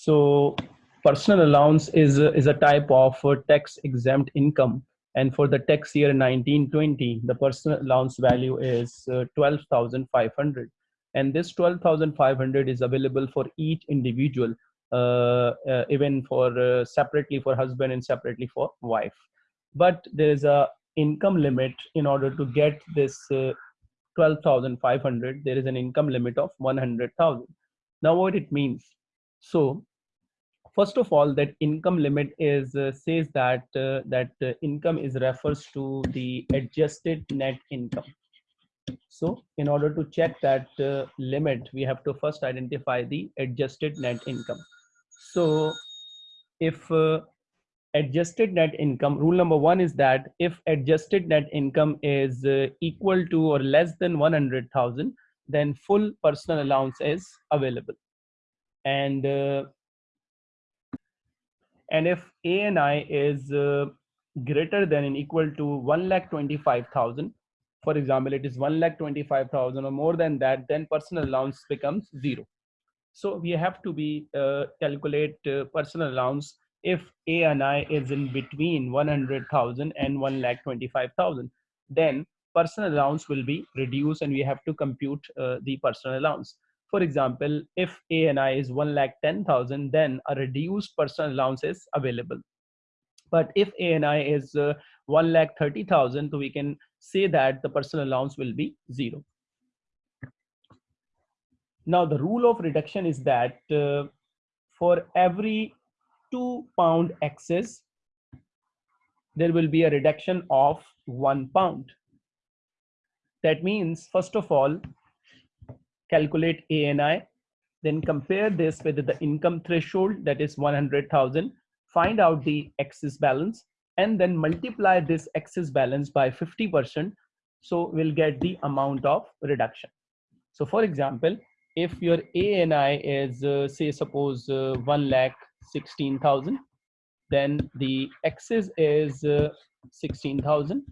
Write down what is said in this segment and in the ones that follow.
So personal allowance is, is a type of uh, tax exempt income. And for the tax year 1920, the personal allowance value is uh, 12,500. And this 12,500 is available for each individual, uh, uh, even for uh, separately for husband and separately for wife. But there is a income limit in order to get this uh, 12,500. There is an income limit of 100,000. Now what it means? So first of all that income limit is uh, says that uh, that uh, income is refers to the adjusted net income. So in order to check that uh, limit we have to first identify the adjusted net income. So if uh, adjusted net income rule number one is that if adjusted net income is uh, equal to or less than 100000 then full personal allowance is available. And and if ANI is uh, greater than and equal to 1 lakh 25,000, for example, it is 1 lakh 25,000 or more than that, then personal allowance becomes zero. So we have to be uh, calculate uh, personal allowance if ANI is in between 100,000 and 1 lakh 25,000, then personal allowance will be reduced and we have to compute uh, the personal allowance. For example, if ANI is 1 lakh 10,000, then a reduced personal allowance is available. But if ANI is uh, 1 lakh 30,000, we can say that the personal allowance will be zero. Now the rule of reduction is that uh, for every two pound excess, there will be a reduction of one pound. That means, first of all, calculate ANI, then compare this with the income threshold that is 100,000, find out the excess balance and then multiply this excess balance by 50%. So we'll get the amount of reduction. So for example, if your ANI is uh, say suppose uh, 1 lakh 16,000, then the excess is uh, 16,000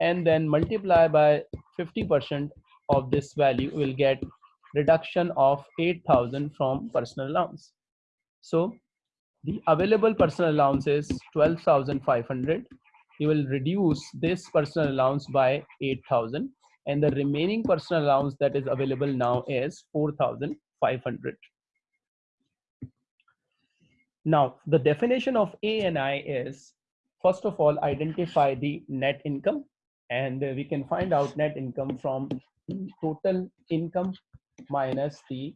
and then multiply by 50% of this value we'll get reduction of 8000 from personal allowance. So the available personal allowance is 12,500. You will reduce this personal allowance by 8,000 and the remaining personal allowance that is available now is 4,500. Now, the definition of ANI is, first of all, identify the net income and we can find out net income from total income minus the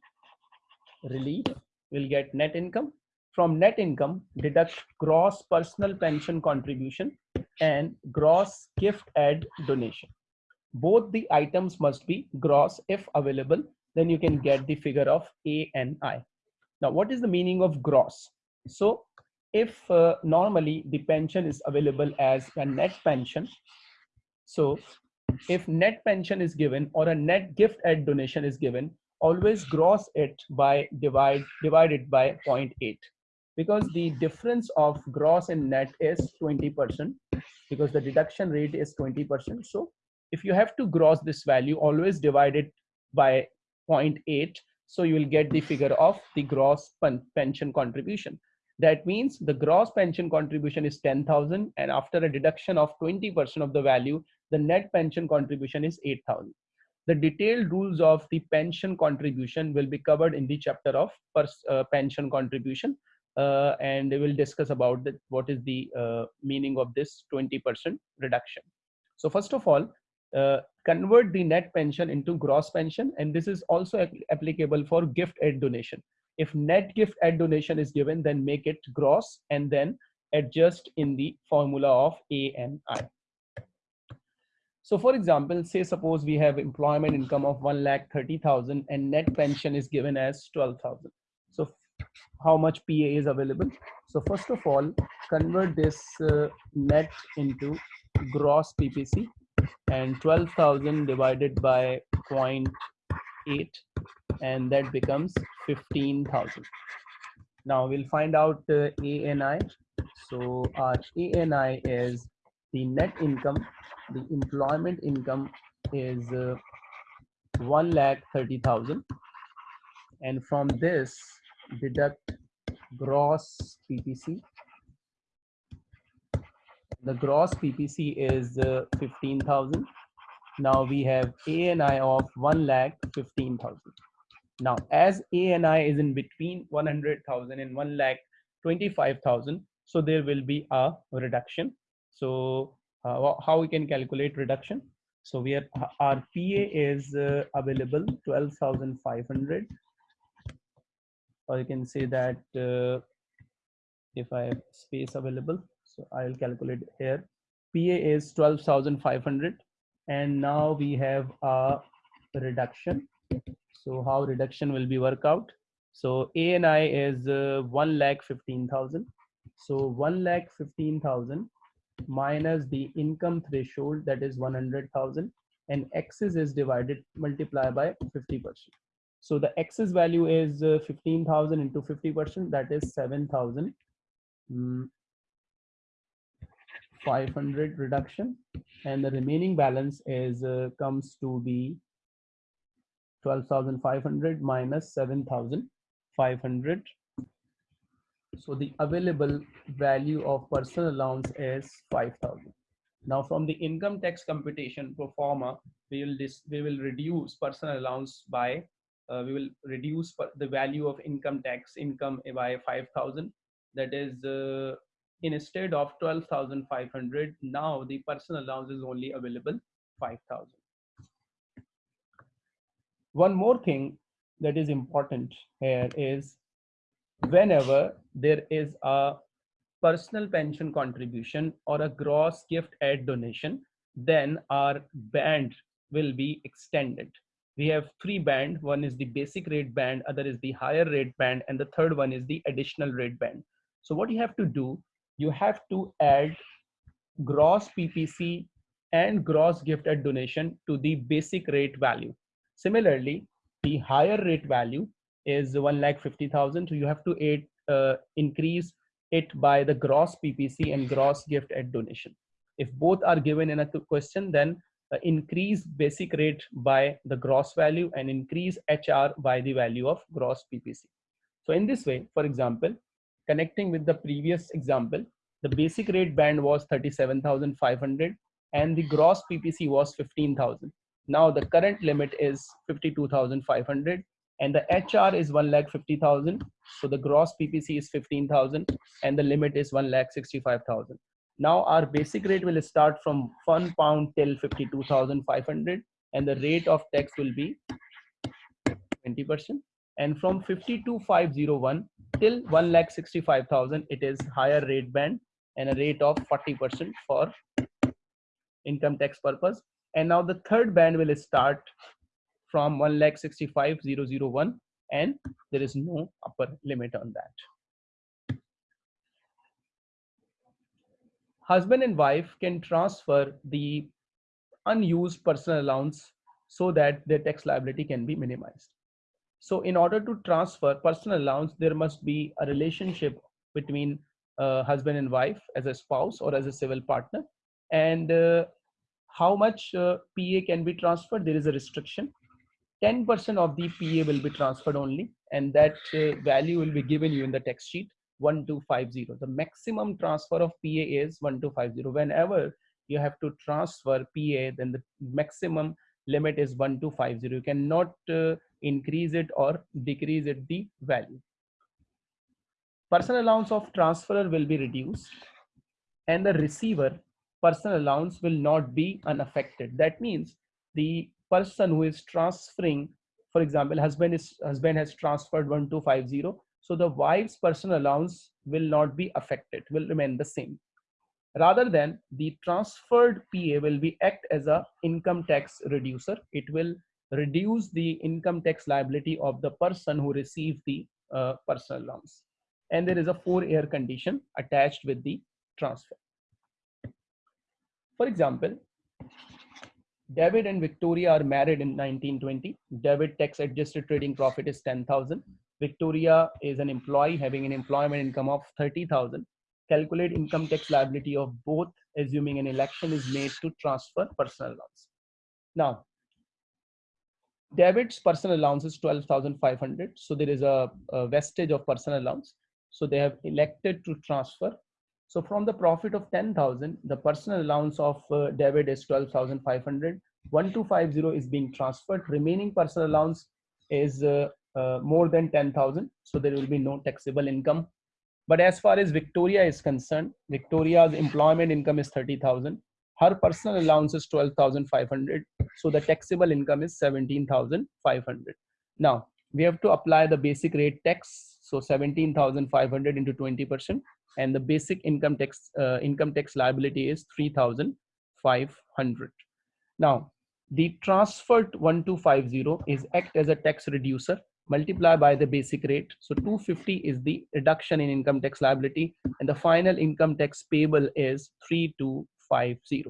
relief will get net income. From net income deduct gross personal pension contribution and gross gift aid donation. Both the items must be gross if available then you can get the figure of a and i. Now what is the meaning of gross? So if uh, normally the pension is available as a net pension so if net pension is given or a net gift aid donation is given, always gross it by divide divided by 0.8 because the difference of gross and net is 20% because the deduction rate is 20%. So if you have to gross this value, always divide it by 0.8. So you will get the figure of the gross pension contribution. That means the gross pension contribution is 10,000 and after a deduction of 20% of the value, the net pension contribution is 8000 the detailed rules of the pension contribution will be covered in the chapter of uh, pension contribution uh, and we will discuss about the, what is the uh, meaning of this 20% reduction. So first of all uh, convert the net pension into gross pension and this is also applicable for gift aid donation. If net gift aid donation is given then make it gross and then adjust in the formula of a and i so for example, say suppose we have employment income of 1 lakh 30,000 and net pension is given as 12,000. So how much PA is available? So first of all, convert this uh, net into gross PPC and 12,000 divided by 0.8 and that becomes 15,000. Now we'll find out uh, ANI. So our ANI is the net income the employment income is uh, 1 lakh 30,000 and from this deduct gross PPC. The gross PPC is uh, 15,000. Now we have ANI of 1 lakh 15,000. Now, as ANI is in between 100,000 and 1 lakh 25,000, so there will be a reduction. So uh, how we can calculate reduction? So we are our PA is uh, available 12,500 or you can say that uh, if I have space available, so I'll calculate here. PA is 12,500 and now we have a reduction. So how reduction will be work out? So ANI is uh, 1 lakh 15,000. So 1 lakh 15,000 minus the income threshold that is 100,000 and excess is divided multiply by 50 percent. So the excess value is uh, 15,000 into 50 percent that is 7,000 mm, 500 reduction. And the remaining balance is uh, comes to be 12,500 minus 7,500 so the available value of personal allowance is 5,000. Now from the income tax computation pro forma, we will we will reduce personal allowance by uh, we will reduce the value of income tax income by 5,000. That is uh, instead of 12,500. Now the personal allowance is only available 5,000. One more thing that is important here is whenever there is a personal pension contribution or a gross gift aid donation, then our band will be extended. We have three band. One is the basic rate band, other is the higher rate band, and the third one is the additional rate band. So what you have to do, you have to add gross PPC and gross gift aid donation to the basic rate value. Similarly, the higher rate value is 1 lakh 50,000. So you have to uh, increase it by the gross PPC and gross gift aid donation. If both are given in a question, then uh, increase basic rate by the gross value and increase HR by the value of gross PPC. So in this way, for example, connecting with the previous example, the basic rate band was 37,500 and the gross PPC was 15,000. Now the current limit is 52,500 and the HR is 1 lakh 50,000. So the gross PPC is 15,000 and the limit is 1 lakh 65,000. Now our basic rate will start from 1 pound till 52,500 and the rate of tax will be 20%. And from 52,501 till 1 lakh 65,000, it is higher rate band and a rate of 40% for income tax purpose. And now the third band will start from 1,65,001 and there is no upper limit on that. Husband and wife can transfer the unused personal allowance so that their tax liability can be minimized. So in order to transfer personal allowance, there must be a relationship between uh, husband and wife as a spouse or as a civil partner. And uh, how much uh, PA can be transferred, there is a restriction. 10% of the PA will be transferred only, and that uh, value will be given you in the text sheet 1250. The maximum transfer of PA is 1250. Whenever you have to transfer PA, then the maximum limit is 1250. You cannot uh, increase it or decrease it the value. Personal allowance of transferor will be reduced and the receiver personal allowance will not be unaffected. That means the person who is transferring, for example, husband is husband has transferred 1250. So the wife's personal allowance will not be affected, will remain the same. Rather than the transferred PA will be act as a income tax reducer. It will reduce the income tax liability of the person who received the uh, personal allowance. And there is a four year condition attached with the transfer. For example, David and Victoria are married in 1920. David tax adjusted trading profit is 10,000. Victoria is an employee having an employment income of 30,000. Calculate income tax liability of both assuming an election is made to transfer personal allowance. Now, David's personal allowance is 12,500. So there is a, a vestige of personal allowance. So they have elected to transfer. So from the profit of 10,000, the personal allowance of uh, David is 12,500. 1250 is being transferred. Remaining personal allowance is uh, uh, more than 10,000. So there will be no taxable income. But as far as Victoria is concerned, Victoria's employment income is 30,000. Her personal allowance is 12,500. So the taxable income is 17,500. Now we have to apply the basic rate tax. So 17,500 into 20% and the basic income tax uh, income tax liability is 3,500. Now the transferred 1250 is act as a tax reducer multiply by the basic rate. So 250 is the reduction in income tax liability and the final income tax payable is 3250.